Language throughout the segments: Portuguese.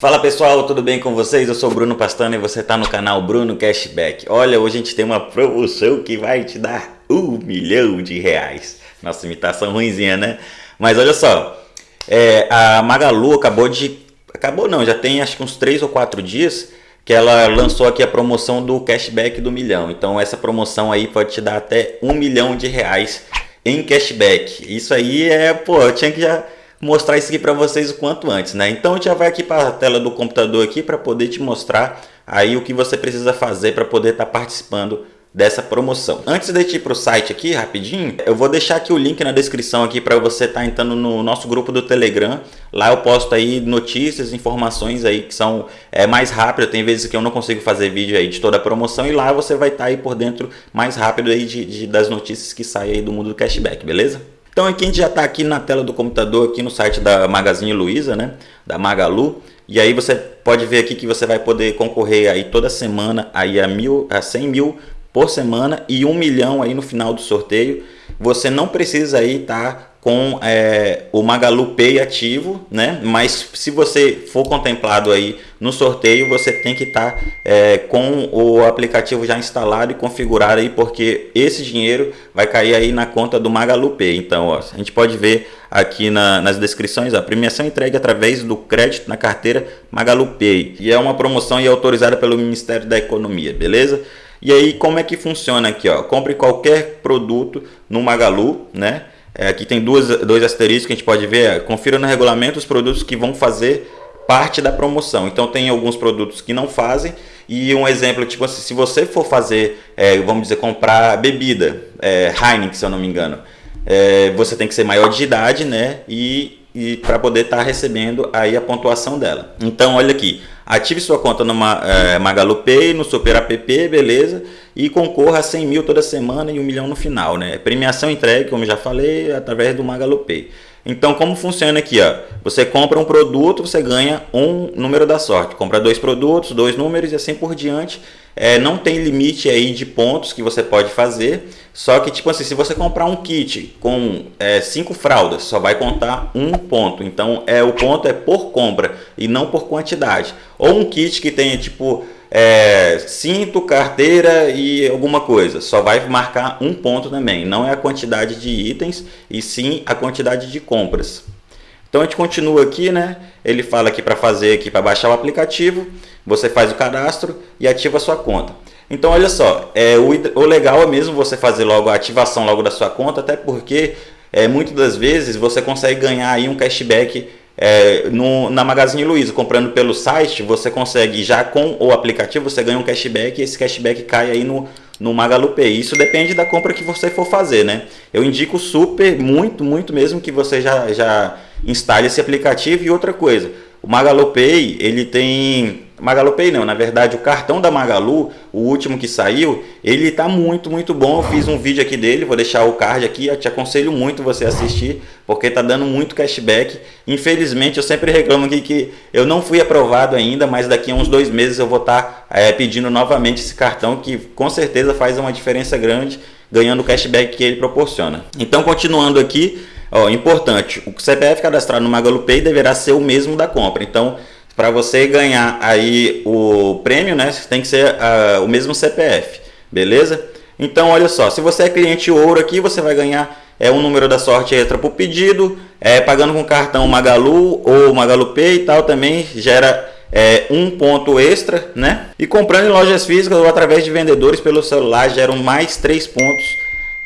Fala pessoal, tudo bem com vocês? Eu sou o Bruno Pastano e você está no canal Bruno Cashback. Olha, hoje a gente tem uma promoção que vai te dar um milhão de reais. Nossa, imitação ruimzinha, né? Mas olha só, é, a Magalu acabou de... Acabou não, já tem acho que uns 3 ou 4 dias que ela lançou aqui a promoção do cashback do milhão. Então essa promoção aí pode te dar até um milhão de reais em cashback. Isso aí é, pô, eu tinha que já mostrar isso aqui para vocês o quanto antes, né? Então a gente já vai aqui para a tela do computador aqui para poder te mostrar aí o que você precisa fazer para poder estar tá participando dessa promoção. Antes de ir para o site aqui rapidinho, eu vou deixar aqui o link na descrição aqui para você estar tá entrando no nosso grupo do Telegram. Lá eu posto aí notícias, informações aí que são é, mais rápidas. Tem vezes que eu não consigo fazer vídeo aí de toda a promoção e lá você vai estar tá aí por dentro mais rápido aí de, de das notícias que saem aí do mundo do cashback, beleza? Então aqui a gente já está aqui na tela do computador, aqui no site da Magazine Luiza, né? Da Magalu. E aí você pode ver aqui que você vai poder concorrer aí toda semana aí a, mil, a 100 mil por semana e um milhão aí no final do sorteio. Você não precisa aí estar tá com é, o Magalu Pay ativo, né? Mas se você for contemplado aí no sorteio, você tem que estar tá, é, com o aplicativo já instalado e configurado aí, porque esse dinheiro vai cair aí na conta do Magalu Pay. Então, ó, a gente pode ver aqui na, nas descrições, a premiação entregue através do crédito na carteira Magalu Pay. E é uma promoção e autorizada pelo Ministério da Economia, beleza? E aí, como é que funciona aqui? Ó? Compre qualquer produto no Magalu, né? É, aqui tem duas, dois asteriscos que a gente pode ver. É, confira no regulamento os produtos que vão fazer parte da promoção. Então tem alguns produtos que não fazem e um exemplo, tipo assim, se você for fazer, é, vamos dizer, comprar bebida, é, Heineken, se eu não me engano, é, você tem que ser maior de idade, né? E, e para poder estar tá recebendo aí a pontuação dela. Então olha aqui, Ative sua conta no é, Magalu Pay, no Super App, beleza? E concorra a 100 mil toda semana e um milhão no final, né? Premiação entregue, como já falei, através do Magalu Pay. Então, como funciona aqui? Ó? Você compra um produto, você ganha um número da sorte. Compra dois produtos, dois números e assim por diante. É, não tem limite aí de pontos que você pode fazer. Só que, tipo assim, se você comprar um kit com é, cinco fraldas, só vai contar um ponto. Então, é o ponto é por compra e não por quantidade. Ou um kit que tenha, tipo, é, cinto, carteira e alguma coisa. Só vai marcar um ponto também. Não é a quantidade de itens e sim a quantidade de compras. Então a gente continua aqui, né? Ele fala aqui para fazer aqui para baixar o aplicativo. Você faz o cadastro e ativa a sua conta. Então olha só, é, o, o legal é mesmo você fazer logo a ativação logo da sua conta, até porque é, muitas das vezes você consegue ganhar aí um cashback é, no, na Magazine Luiza, comprando pelo site, você consegue já com o aplicativo, você ganha um cashback e esse cashback cai aí no, no Magalu Pay. Isso depende da compra que você for fazer, né? Eu indico super, muito, muito mesmo que você já, já instale esse aplicativo e outra coisa. O Magalu Pay, ele tem Magalu Pay não, na verdade o cartão da Magalu, o último que saiu, ele tá muito, muito bom. Eu fiz um vídeo aqui dele, vou deixar o card aqui, eu te aconselho muito você assistir, porque tá dando muito cashback. Infelizmente, eu sempre reclamo aqui que eu não fui aprovado ainda, mas daqui a uns dois meses eu vou estar tá, é, pedindo novamente esse cartão, que com certeza faz uma diferença grande, ganhando o cashback que ele proporciona. Então, continuando aqui, ó, importante, o CPF cadastrado no Magalu Pay deverá ser o mesmo da compra. Então, para você ganhar aí o prêmio, né, tem que ser uh, o mesmo CPF, beleza? Então, olha só, se você é cliente ouro aqui, você vai ganhar é um número da sorte extra por pedido, é, pagando com cartão Magalu ou Magalu Pay e tal, também gera é, um ponto extra, né? E comprando em lojas físicas ou através de vendedores pelo celular, geram mais três pontos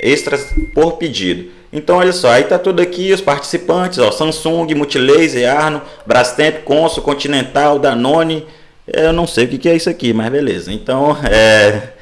extras por pedido. Então olha só, aí tá tudo aqui, os participantes, ó, Samsung, Multilaser, Arno, Brastemp, Consul, Continental, Danone, eu não sei o que, que é isso aqui, mas beleza. Então, é,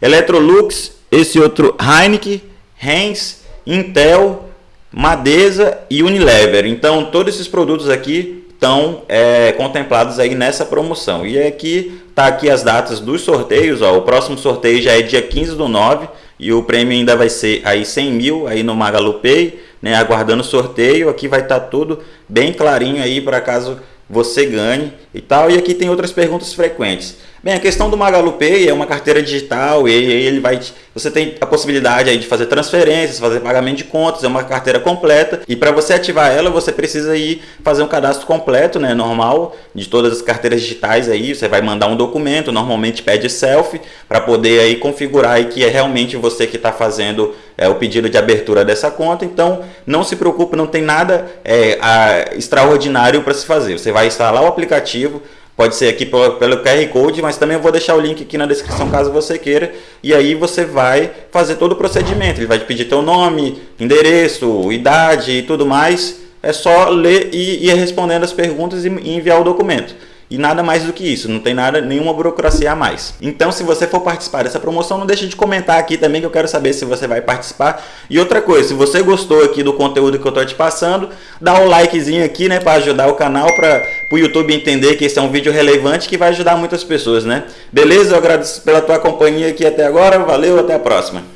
Electrolux, esse outro Heineken, Heinz, Intel, Madesa e Unilever. Então, todos esses produtos aqui estão é, contemplados aí nessa promoção. E aqui tá aqui as datas dos sorteios, ó, o próximo sorteio já é dia 15 do 9, e o prêmio ainda vai ser aí 100 mil aí no Magalu Pay, né, aguardando sorteio. Aqui vai estar tá tudo bem clarinho aí para caso você ganhe e tal. E aqui tem outras perguntas frequentes. Bem, a questão do Magalu Pay é uma carteira digital e ele vai você tem a possibilidade aí de fazer transferências, fazer pagamento de contas, é uma carteira completa e para você ativar ela você precisa ir fazer um cadastro completo, né, normal de todas as carteiras digitais aí, você vai mandar um documento, normalmente pede selfie para poder aí configurar aí que é realmente você que está fazendo é, o pedido de abertura dessa conta, então não se preocupe, não tem nada é, a, extraordinário para se fazer, você vai instalar o aplicativo Pode ser aqui pelo QR Code, mas também eu vou deixar o link aqui na descrição caso você queira. E aí você vai fazer todo o procedimento. Ele vai te pedir teu nome, endereço, idade e tudo mais. É só ler e ir respondendo as perguntas e enviar o documento. E nada mais do que isso, não tem nada, nenhuma burocracia a mais. Então, se você for participar dessa promoção, não deixe de comentar aqui também que eu quero saber se você vai participar. E outra coisa, se você gostou aqui do conteúdo que eu estou te passando, dá um likezinho aqui, né, para ajudar o canal, para o YouTube entender que esse é um vídeo relevante que vai ajudar muitas pessoas, né? Beleza? Eu agradeço pela tua companhia aqui até agora. Valeu, até a próxima.